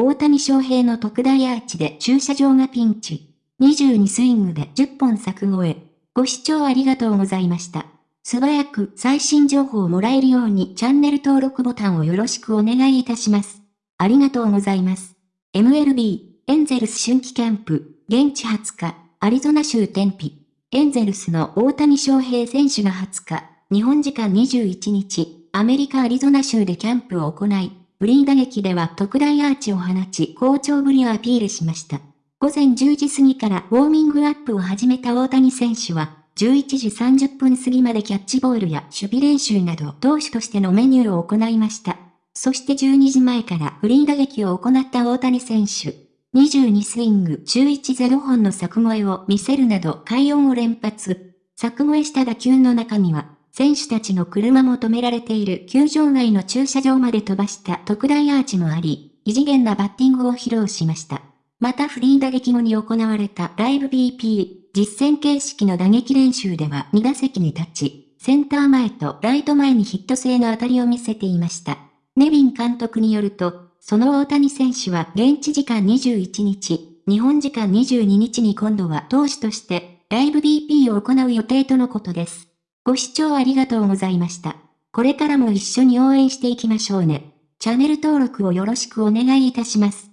大谷翔平の特大アーチで駐車場がピンチ。22スイングで10本作越え。ご視聴ありがとうございました。素早く最新情報をもらえるようにチャンネル登録ボタンをよろしくお願いいたします。ありがとうございます。MLB、エンゼルス春季キャンプ、現地20日、アリゾナ州天日。エンゼルスの大谷翔平選手が20日、日本時間21日、アメリカアリゾナ州でキャンプを行い、フリー打撃では特大アーチを放ち好調ぶりをアピールしました。午前10時過ぎからウォーミングアップを始めた大谷選手は、11時30分過ぎまでキャッチボールや守備練習など投手としてのメニューを行いました。そして12時前からフリー打撃を行った大谷選手。22スイング中1 0本の作越えを見せるなど快音を連発。作越えした打球の中には、選手たちの車も止められている球場外の駐車場まで飛ばした特大アーチもあり、異次元なバッティングを披露しました。またフリー打撃後に行われたライブ BP 実戦形式の打撃練習では2打席に立ち、センター前とライト前にヒット性の当たりを見せていました。ネビン監督によると、その大谷選手は現地時間21日、日本時間22日に今度は投手としてライブ BP を行う予定とのことです。ご視聴ありがとうございました。これからも一緒に応援していきましょうね。チャンネル登録をよろしくお願いいたします。